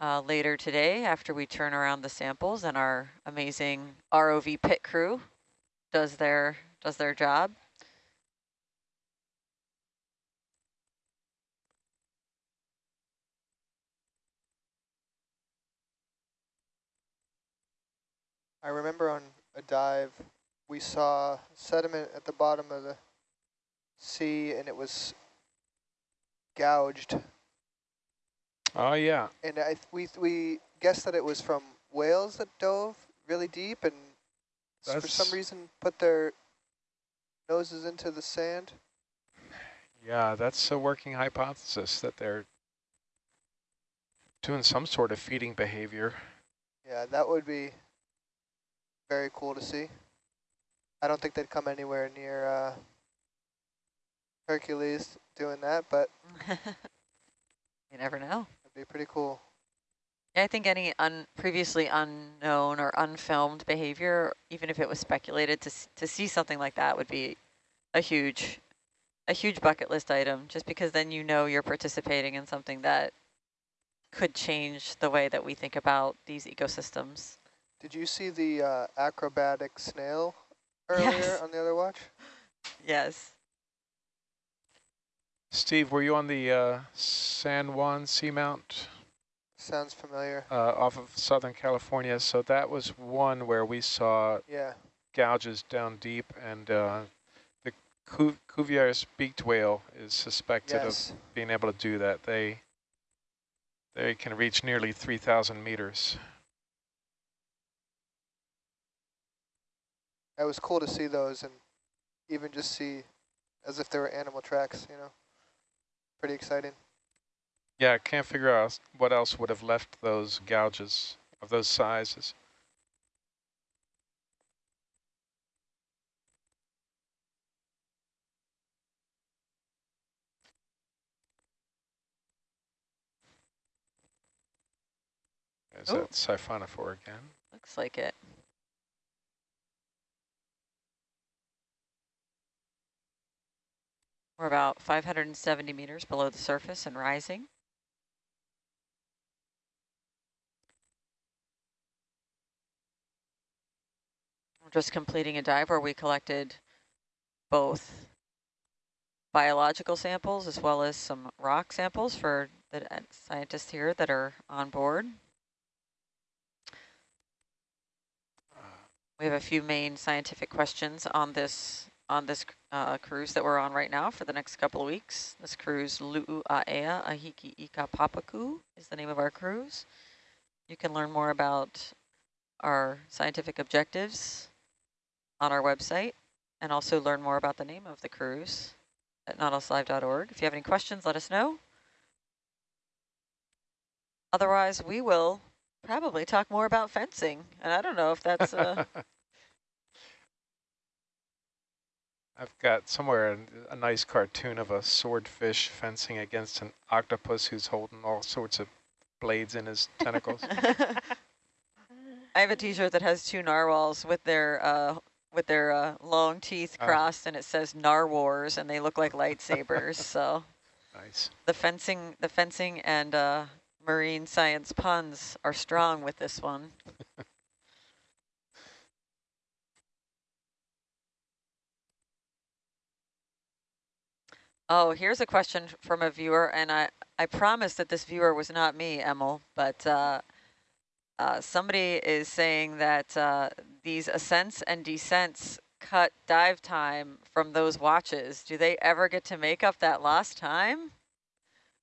uh, later today after we turn around the samples and our amazing ROV pit crew does their does their job. I remember on a dive, we saw sediment at the bottom of the sea and it was gouged. Oh, yeah. And I, we, we guessed that it was from whales that dove really deep and s- for some reason put their noses into the sand. Yeah, that's a working hypothesis that they're doing some sort of feeding behavior. Yeah, that would be very cool to see. I don't think they'd come anywhere near uh, Hercules doing that, but you never know. Be pretty cool. Yeah, I think any un previously unknown or unfilmed behavior, even if it was speculated to to see something like that, would be a huge, a huge bucket list item. Just because then you know you're participating in something that could change the way that we think about these ecosystems. Did you see the uh, acrobatic snail earlier Yes. on the other watch? Yes. Steve, were you on the uh, San Juan Seamount Sounds familiar. uh, off of Southern California? So that was one where we saw Yeah. gouges down deep, and uh, the Cu Cuvier's beaked whale is suspected Yes. of being able to do that. They they can reach nearly 3,000 meters. It was cool to see those and even just see as if they were animal tracks, you know. Pretty exciting. Yeah, I can't figure out what else would have left those gouges of those sizes. Is Oh. that siphonophore again? Looks like it. We're about 570 meters below the surface and rising. We're just completing a dive where we collected both biological samples as well as some rock samples for the scientists here that are on board. We have a few main scientific questions on this on this uh, cruise that we're on right now for the next couple of weeks. This cruise, Lu'u'aea Ahiki Ika Papaku, is the name of our cruise. You can learn more about our scientific objectives on our website and also learn more about the name of the cruise at nautiluslive.org. If you have any questions, let us know. Otherwise, we will probably talk more about fencing. And I don't know if that's... Uh, I've got somewhere a, a nice cartoon of a swordfish fencing against an octopus who's holding all sorts of blades in his tentacles. I have a T-shirt that has two narwhals with their uh, with their uh, long teeth Ah. crossed, and it says "Narwars," and they look like lightsabers. so nice. the fencing, the fencing, and uh, marine science puns are strong with this one. Oh, here's a question from a viewer, and I, I promise that this viewer was not me, Emil, but uh, uh, somebody is saying that uh, these ascents and descents cut dive time from those watches. Do they ever get to make up that lost time?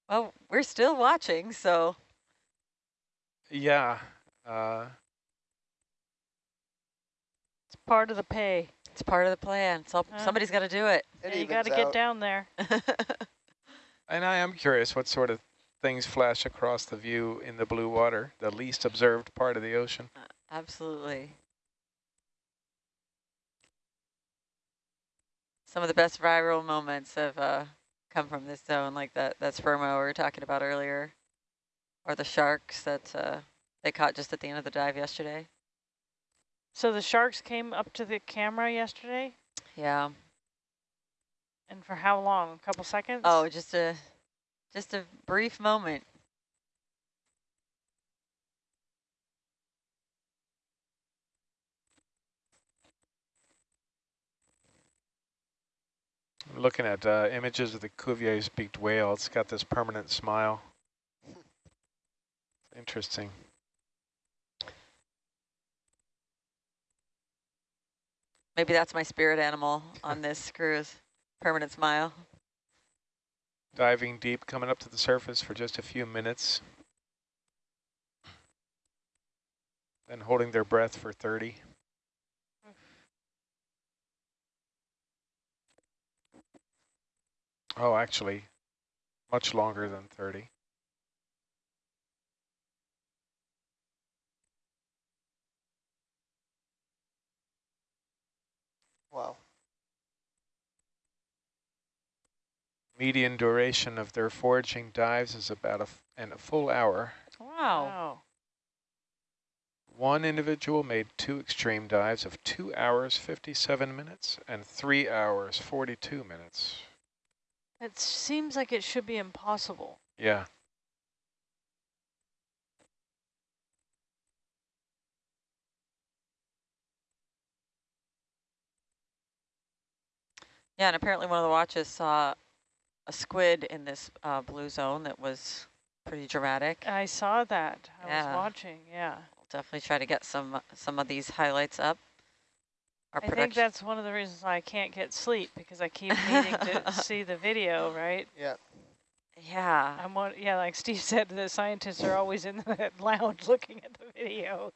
Well, we're still watching, so Yeah. Uh, It's part of the pay. It's part of the plan. So Uh. somebody's got to do it. It Yeah, you got to get down there. and I am curious what sort of things flash across the view in the blue water, the least observed part of the ocean. Uh, absolutely. Some of the best viral moments have uh, come from this zone, like that, that spermo we were talking about earlier, or the sharks that uh, they caught just at the end of the dive yesterday. So the sharks came up to the camera yesterday? Yeah. And for how long? A couple seconds? Oh, just a just a brief moment. I'm looking at uh, images of the Cuvier's beaked whale. It's got this permanent smile. Interesting. Maybe that's my spirit animal on this cruise. Permanent smile. Diving deep, coming up to the surface for just a few minutes. Then holding their breath for 30. Oh, actually, much longer than 30. Median duration of their foraging dives is about a, f and a full hour. Wow. Wow. One individual made two extreme dives of 2 hours 57 minutes and 3 hours 42 minutes. It seems like it should be impossible. Yeah. Yeah, and apparently one of the watches saw a squid in this uh, blue zone that was pretty dramatic. I saw that. I Yeah. was watching, yeah. We'll definitely try to get some some of these highlights up. Our I think production. that's one of the reasons I can't get sleep because I keep needing to see the video, right? Yeah. Yeah. I'm one, yeah, like Steve said, the scientists are always in the lounge looking at the video.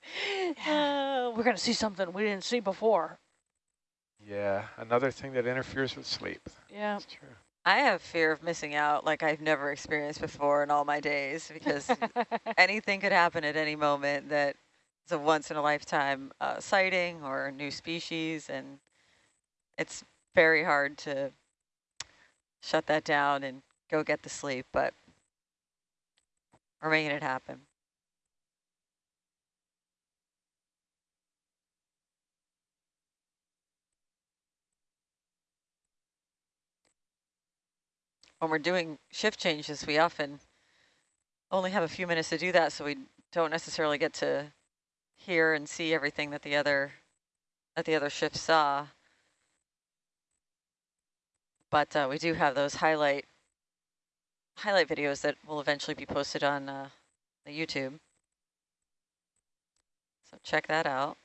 Uh, we're going to see something we didn't see before. Yeah, another thing that interferes with sleep. Yeah. That's true. I have fear of missing out like I've never experienced before in all my days because anything could happen at any moment that is a once in a lifetime uh, sighting or a new species and it's very hard to shut that down and go get the sleep, but we're making it happen. When we're doing shift changes, we often only have a few minutes to do that, so we don't necessarily get to hear and see everything that the other that the other shift saw. But uh, we do have those highlight highlight videos that will eventually be posted on uh, the YouTube. So check that out.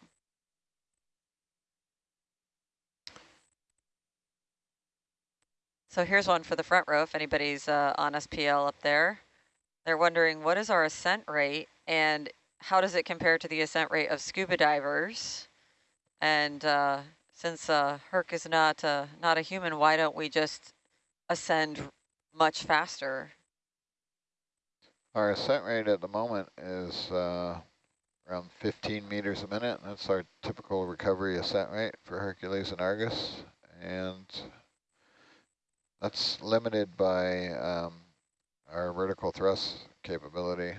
So here's one for the front row if anybody's uh, on SPL up there. They're wondering what is our ascent rate and how does it compare to the ascent rate of scuba divers? And uh, since uh, Herc is not, uh, not a human, why don't we just ascend much faster? Our ascent rate at the moment is uh, around 15 meters a minute. That's our typical recovery ascent rate for Hercules and Argus. And that's limited by um, our vertical thrust capability.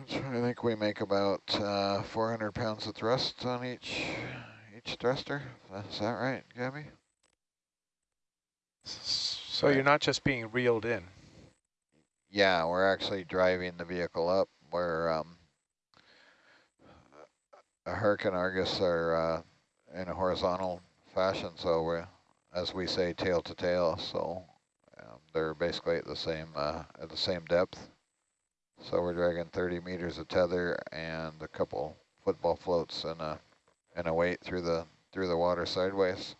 I think we make about uh, 400 pounds of thrust on each each thruster. Is that right, Gabby? So you're not just being reeled in. Yeah, we're actually driving the vehicle up where um, a Herc and Argus are uh, in a horizontal fashion, so we're, as we say, tail to tail. So um, they're basically at the same uh, at the same depth. So we're dragging 30 meters of tether and a couple football floats and a and a weight through the through the water sideways.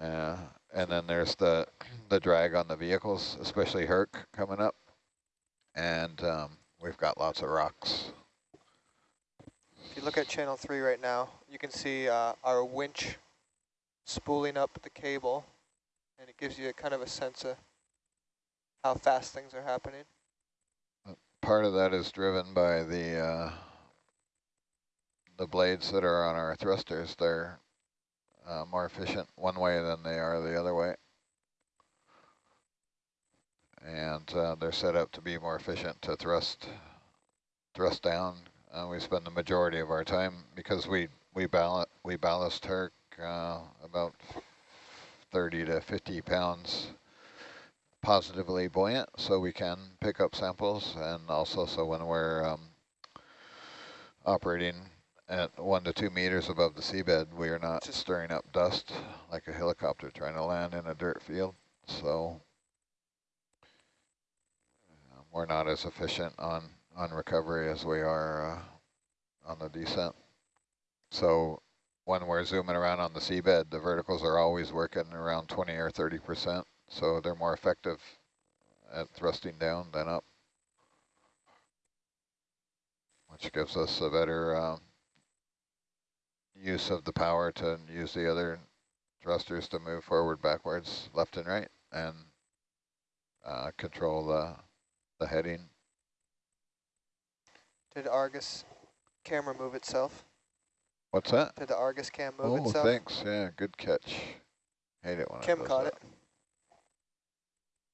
Uh, and then there's the the drag on the vehicles, especially Herc coming up. And um, we've got lots of rocks. If you look at channel three right now, you can see uh, our winch spooling up the cable, and it gives you a kind of a sense of how fast things are happening. Part of that is driven by the uh, the blades that are on our thrusters. They're uh, more efficient one way than they are the other way. And uh, they're set up to be more efficient to thrust thrust down. Uh, we spend the majority of our time because we we ballast we ballast Herc uh, about 30 to 50 pounds positively buoyant, so we can pick up samples, and also so when we're um, operating at one to two meters above the seabed, we are not stirring up dust like a helicopter trying to land in a dirt field. So uh, we're not as efficient on, on recovery as we are uh, on the descent. So when we're zooming around on the seabed, the verticals are always working around 20 or 30%. So they're more effective at thrusting down than up, which gives us a better um, use of the power to use the other thrusters to move forward, backwards, left and right, and uh, control the, the heading. Did Argus camera move itself? What's that? Did the Argus cam move oh, itself? thanks. Yeah, good catch. Hate it when Kim it does caught that. it.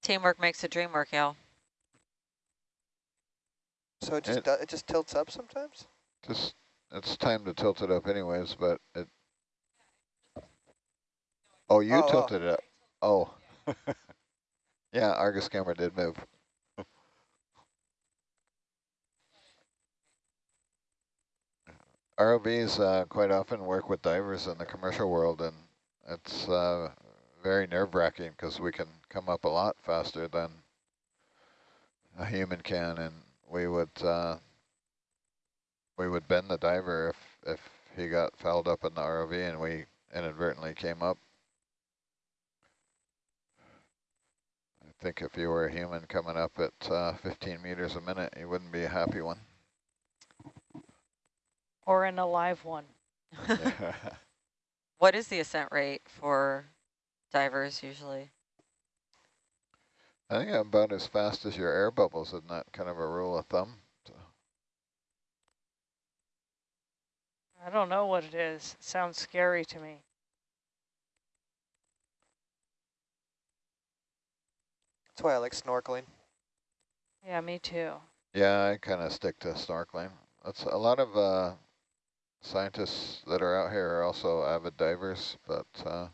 Teamwork makes the dream work, y'all. So it just It- it just tilts up sometimes. Just it's time to tilt it up anyways, but it. Oh, you Oh, oh. tilted it up. Oh. yeah, Argus camera did move. ROVs uh, quite often work with divers in the commercial world, and it's uh, very nerve-wracking because we can come up a lot faster than a human can, and we would uh, we would bend the diver if if he got fouled up in the ROV and we inadvertently came up. I think if you were a human coming up at uh, 15 meters a minute, you wouldn't be a happy one. Or an alive one. What is the ascent rate for divers usually? I think I'm about as fast as your air bubbles, isn't that kind of a rule of thumb? I don't know what it is. It sounds scary to me. That's why I like snorkeling. Yeah, me too. Yeah, I kind of stick to snorkeling. That's a lot of uh, scientists that are out here are also avid divers, but uh,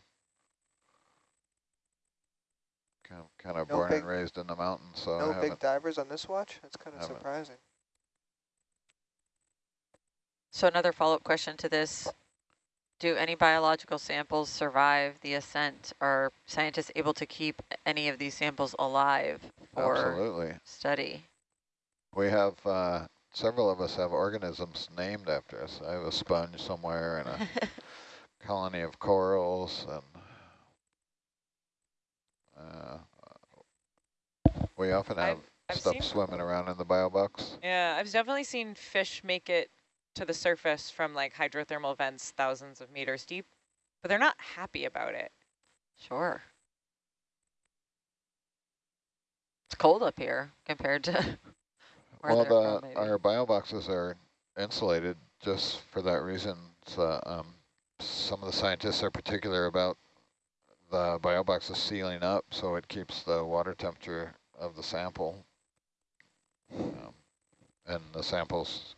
kind of, kind of No born big- and raised in the mountains, so no big divers on this watch. That's kind of haven't. surprising. So another follow-up question to this. Do any biological samples survive the ascent? Are scientists able to keep any of these samples alive for Absolutely. study? We have, uh, several of us have organisms named after us. I have a sponge somewhere and a colony of corals and uh, we often have I've- I've stuff swimming around in the bio box. Yeah, I've definitely seen fish make it to the surface from like hydrothermal vents thousands of meters deep, but they're not happy about it. Sure. It's cold up here compared to where Well, the, our bio boxes are insulated just for that reason. So, um, some of the scientists are particular about the bio boxes sealing up so it keeps the water temperature of the sample. Um, and the samples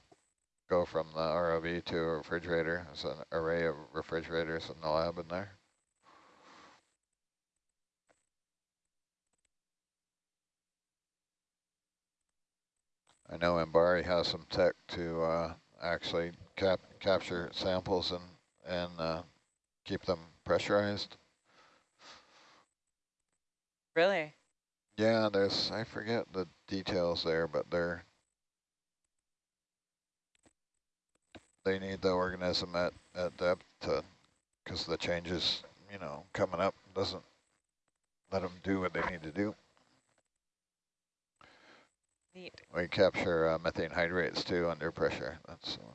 go from the ROV to a refrigerator. There's an array of refrigerators in the lab in there. I know MBARI has some tech to uh, actually cap capture samples and and uh, keep them pressurized. Really? Yeah, there's I forget the details there, but they're they need the organism at at depth to because the changes you know coming up doesn't let them do what they need to do. Neat. We capture uh, methane hydrates too under pressure. That's uh,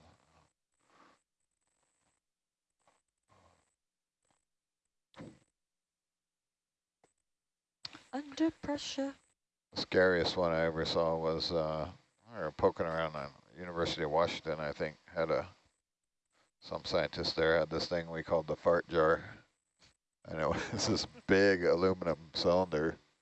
Under pressure. The scariest one I ever saw was uh, we were poking around on University of Washington. I think had a some scientist there had this thing we called the fart jar, and it was this big aluminum cylinder